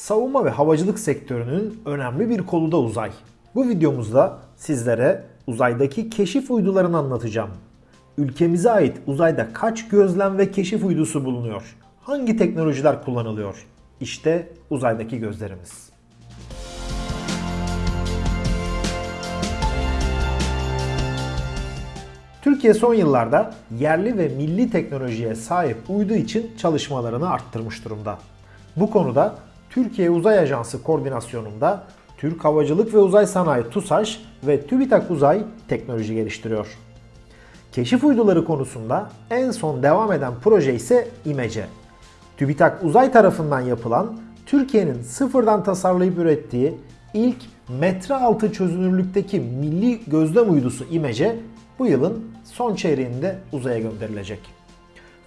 Savunma ve havacılık sektörünün önemli bir kolu da uzay. Bu videomuzda sizlere uzaydaki keşif uydularını anlatacağım. Ülkemize ait uzayda kaç gözlem ve keşif uydusu bulunuyor? Hangi teknolojiler kullanılıyor? İşte uzaydaki gözlerimiz. Türkiye son yıllarda yerli ve milli teknolojiye sahip uydu için çalışmalarını arttırmış durumda. Bu konuda Türkiye Uzay Ajansı koordinasyonunda Türk Havacılık ve Uzay Sanayi TUSAŞ ve TÜBİTAK Uzay teknoloji geliştiriyor. Keşif uyduları konusunda en son devam eden proje ise İMECE. TÜBİTAK Uzay tarafından yapılan Türkiye'nin sıfırdan tasarlayıp ürettiği ilk metre altı çözünürlükteki milli gözlem uydusu İMECE bu yılın son çeyreğinde uzaya gönderilecek.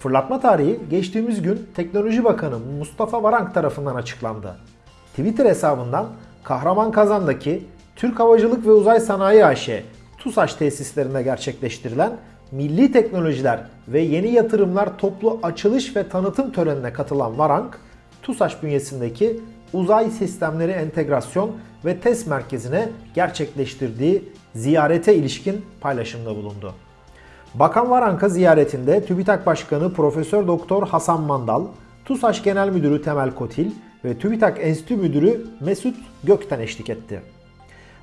Fırlatma tarihi geçtiğimiz gün Teknoloji Bakanı Mustafa Varank tarafından açıklandı. Twitter hesabından Kahraman Kazan'daki Türk Havacılık ve Uzay Sanayi AŞ TUSAŞ tesislerinde gerçekleştirilen Milli Teknolojiler ve Yeni Yatırımlar Toplu Açılış ve Tanıtım törenine katılan Varank, TUSAŞ bünyesindeki Uzay Sistemleri Entegrasyon ve Test Merkezi'ne gerçekleştirdiği ziyarete ilişkin paylaşımda bulundu. Bakan Varank'a ziyaretinde TÜBİTAK Başkanı Profesör Doktor Hasan Mandal, TUSAŞ Genel Müdürü Temel Kotil ve TÜBİTAK Enstitü Müdürü Mesut Gökten eşlik etti.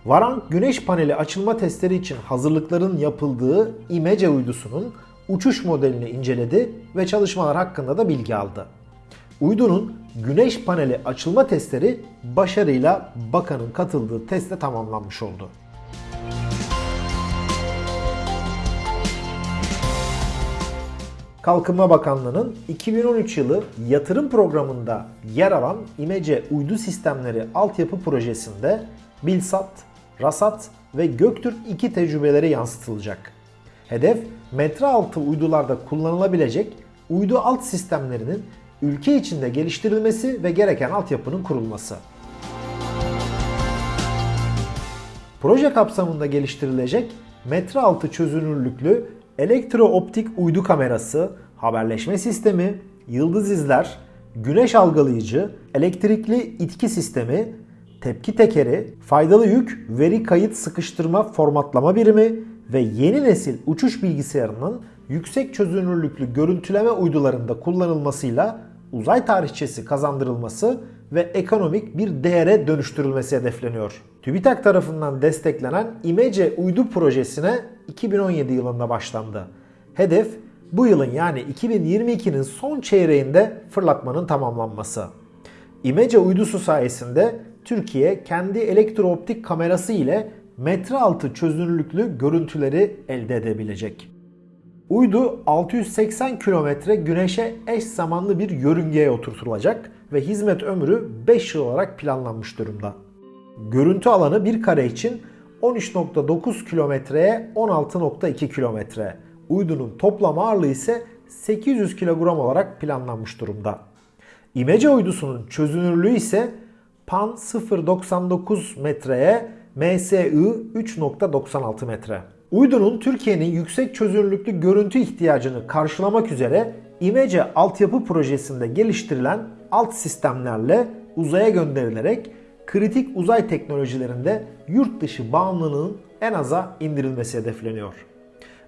Varank güneş paneli açılma testleri için hazırlıkların yapıldığı İMECE uydusunun uçuş modelini inceledi ve çalışmalar hakkında da bilgi aldı. Uydunun güneş paneli açılma testleri başarıyla bakanın katıldığı testte tamamlanmış oldu. Kalkınma Bakanlığı'nın 2013 yılı yatırım programında yer alan İMECE uydu sistemleri altyapı projesinde Bilsat, Rasat ve Göktürk 2 tecrübeleri yansıtılacak. Hedef metre altı uydularda kullanılabilecek uydu alt sistemlerinin ülke içinde geliştirilmesi ve gereken altyapının kurulması. Proje kapsamında geliştirilecek metre altı çözünürlüklü elektro-optik uydu kamerası, haberleşme sistemi, yıldız izler, güneş algılayıcı, elektrikli itki sistemi, tepki tekeri, faydalı yük, veri kayıt sıkıştırma formatlama birimi ve yeni nesil uçuş bilgisayarının yüksek çözünürlüklü görüntüleme uydularında kullanılmasıyla uzay tarihçesi kazandırılması ve ekonomik bir değere dönüştürülmesi hedefleniyor. TÜBİTAK tarafından desteklenen İMECE uydu projesine 2017 yılında başlandı. Hedef bu yılın yani 2022'nin son çeyreğinde fırlatmanın tamamlanması. İMECE uydusu sayesinde Türkiye kendi elektrooptik kamerası ile metre altı çözünürlüklü görüntüleri elde edebilecek. Uydu 680 kilometre güneşe eş zamanlı bir yörüngeye oturtulacak ve hizmet ömrü 5 yıl olarak planlanmış durumda. Görüntü alanı bir kare için 13.9 kilometreye 16.2 kilometre. Uydunun toplam ağırlığı ise 800 kilogram olarak planlanmış durumda. İmece uydusunun çözünürlüğü ise PAN 0.99 metreye MSI 3.96 metre. Uydunun Türkiye'nin yüksek çözünürlüklü görüntü ihtiyacını karşılamak üzere İmece altyapı projesinde geliştirilen alt sistemlerle uzaya gönderilerek kritik uzay teknolojilerinde yurt dışı bağımlılığın en aza indirilmesi hedefleniyor.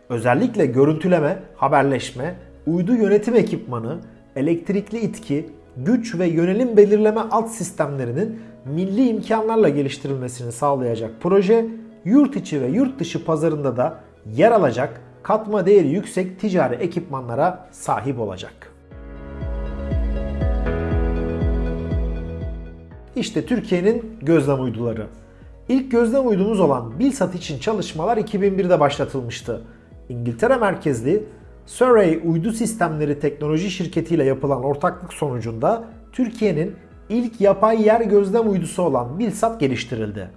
Özellikle görüntüleme, haberleşme, uydu yönetim ekipmanı, elektrikli itki, güç ve yönelim belirleme alt sistemlerinin milli imkanlarla geliştirilmesini sağlayacak proje, yurt içi ve yurt dışı pazarında da yer alacak katma değeri yüksek ticari ekipmanlara sahip olacak. İşte Türkiye'nin gözlem uyduları. İlk gözlem uydumuz olan Bilsat için çalışmalar 2001'de başlatılmıştı. İngiltere merkezli Surrey Uydu Sistemleri Teknoloji Şirketi ile yapılan ortaklık sonucunda Türkiye'nin ilk yapay yer gözlem uydusu olan Bilsat geliştirildi.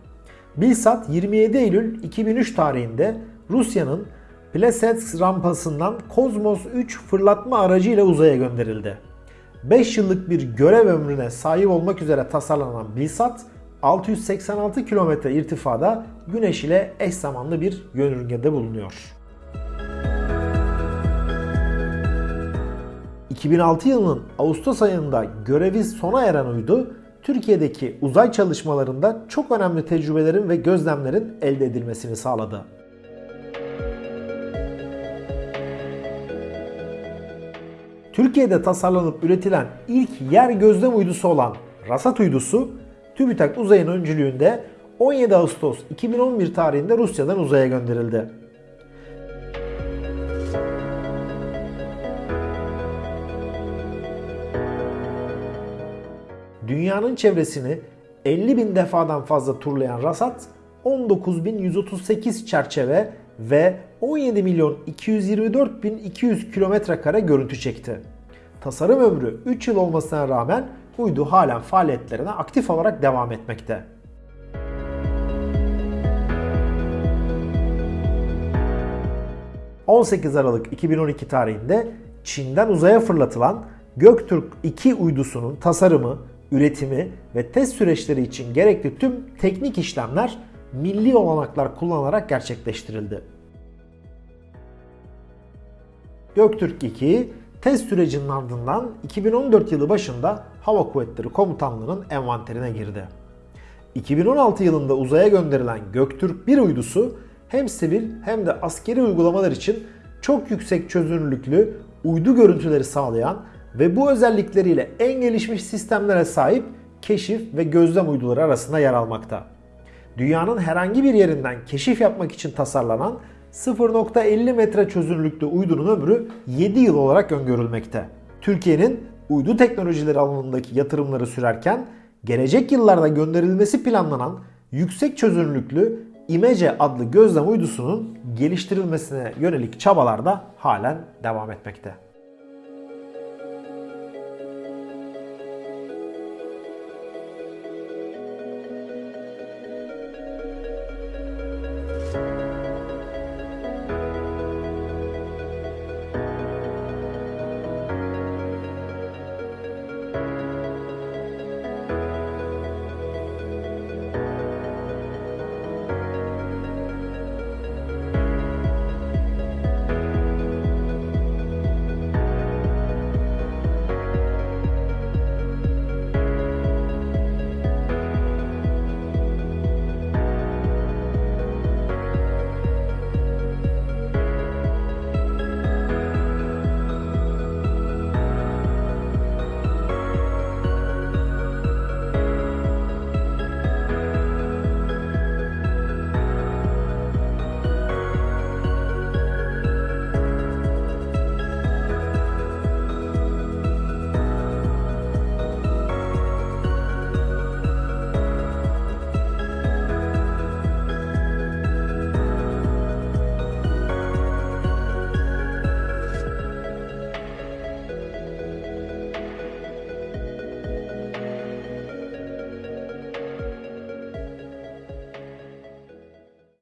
Bilsat 27 Eylül 2003 tarihinde Rusya'nın Plesetsk rampasından Kozmos 3 fırlatma aracı ile uzaya gönderildi. 5 yıllık bir görev ömrüne sahip olmak üzere tasarlanan Bilsat 686 kilometre irtifada Güneş ile eş zamanlı bir yörüngede bulunuyor. 2006 yılının Ağustos ayında görevi sona eren uydu Türkiye'deki uzay çalışmalarında çok önemli tecrübelerin ve gözlemlerin elde edilmesini sağladı. Türkiye'de tasarlanıp üretilen ilk yer gözlem uydusu olan Rasat uydusu TÜBİTAK Uzay'ın öncülüğünde 17 Ağustos 2011 tarihinde Rusya'dan uzaya gönderildi. Dünyanın çevresini 50 bin defadan fazla turlayan Rasat 19.138 çerçeve ve 17 milyon 224 bin 200 kilometre kare görüntü çekti. Tasarım ömrü 3 yıl olmasına rağmen uydu halen faaliyetlerine aktif olarak devam etmekte. ...18 Aralık 2012 tarihinde Çin'den uzaya fırlatılan Göktürk 2 uydusunun tasarımı, üretimi ve test süreçleri için gerekli tüm teknik işlemler milli olanaklar kullanarak gerçekleştirildi. Göktürk 2 test sürecinin ardından 2014 yılı başında Hava Kuvvetleri Komutanlığı'nın envanterine girdi. 2016 yılında uzaya gönderilen Göktürk 1 uydusu hem sivil hem de askeri uygulamalar için çok yüksek çözünürlüklü uydu görüntüleri sağlayan ve bu özellikleriyle en gelişmiş sistemlere sahip keşif ve gözlem uyduları arasında yer almakta. Dünyanın herhangi bir yerinden keşif yapmak için tasarlanan 0.50 metre çözünürlüklü uydunun ömrü 7 yıl olarak öngörülmekte. Türkiye'nin uydu teknolojileri alanındaki yatırımları sürerken gelecek yıllarda gönderilmesi planlanan yüksek çözünürlüklü İmece adlı gözlem uydusunun geliştirilmesine yönelik çabalar da halen devam etmekte.